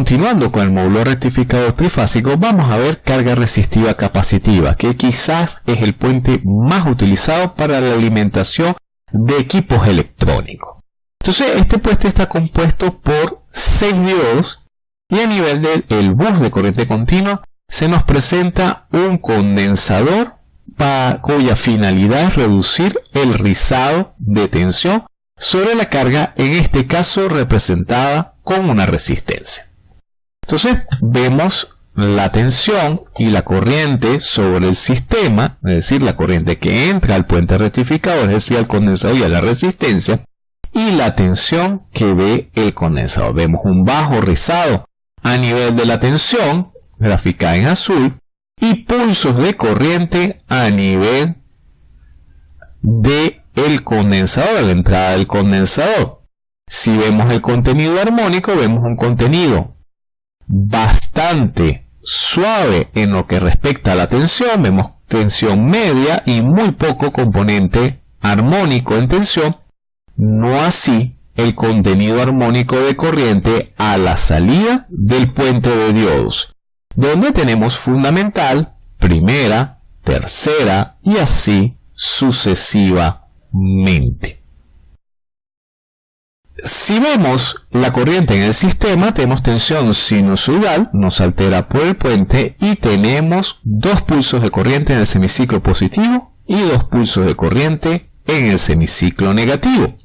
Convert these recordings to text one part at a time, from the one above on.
continuando con el módulo rectificador trifásico, vamos a ver carga resistiva capacitiva, que quizás es el puente más utilizado para la alimentación de equipos electrónicos. Entonces, este puente está compuesto por 6 diodos y a nivel del bus de corriente continua se nos presenta un condensador para, cuya finalidad es reducir el rizado de tensión sobre la carga, en este caso representada con una resistencia. Entonces vemos la tensión y la corriente sobre el sistema, es decir, la corriente que entra al puente rectificador, es decir, al condensador y a la resistencia, y la tensión que ve el condensador. Vemos un bajo rizado a nivel de la tensión, graficada en azul, y pulsos de corriente a nivel de el condensador, la entrada del condensador. Si vemos el contenido armónico, vemos un contenido bastante suave en lo que respecta a la tensión, vemos tensión media y muy poco componente armónico en tensión, no así el contenido armónico de corriente a la salida del puente de diodos, donde tenemos fundamental, primera, tercera y así sucesivamente. Si vemos la corriente en el sistema, tenemos tensión sinusoidal, nos altera por el puente y tenemos dos pulsos de corriente en el semiciclo positivo y dos pulsos de corriente en el semiciclo negativo.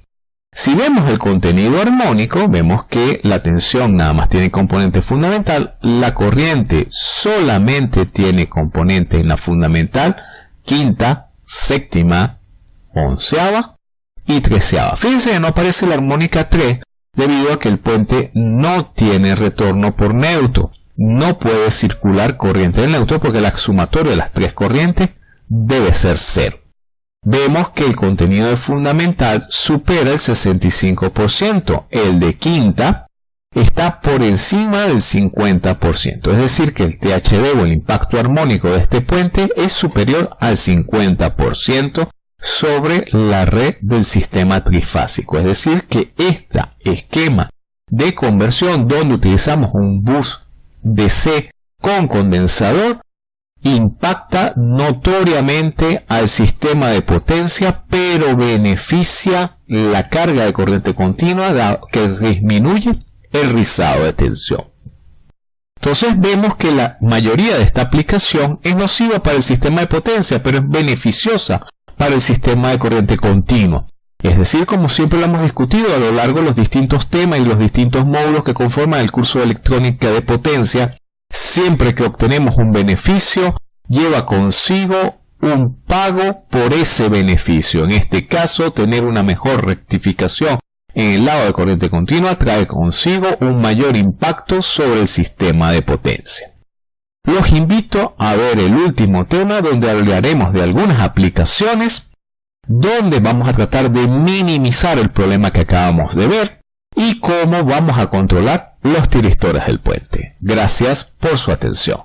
Si vemos el contenido armónico, vemos que la tensión nada más tiene componente fundamental, la corriente solamente tiene componente en la fundamental, quinta, séptima, onceava y treceava. Fíjense que no aparece la armónica 3 debido a que el puente no tiene retorno por neutro. No puede circular corriente del neutro porque la sumatoria de las tres corrientes debe ser cero vemos que el contenido de fundamental supera el 65%. El de quinta está por encima del 50%. Es decir, que el THD o el impacto armónico de este puente es superior al 50% sobre la red del sistema trifásico. Es decir, que este esquema de conversión donde utilizamos un bus DC con condensador impacta notoriamente al sistema de potencia, pero beneficia la carga de corriente continua que disminuye el rizado de tensión. Entonces vemos que la mayoría de esta aplicación es nociva para el sistema de potencia, pero es beneficiosa para el sistema de corriente continua. Es decir, como siempre lo hemos discutido a lo largo de los distintos temas y los distintos módulos que conforman el curso de electrónica de potencia, siempre que obtenemos un beneficio, lleva consigo un pago por ese beneficio. En este caso, tener una mejor rectificación en el lado de corriente continua trae consigo un mayor impacto sobre el sistema de potencia. Los invito a ver el último tema donde hablaremos de algunas aplicaciones donde vamos a tratar de minimizar el problema que acabamos de ver y cómo vamos a controlar los tiristores del puente. Gracias por su atención.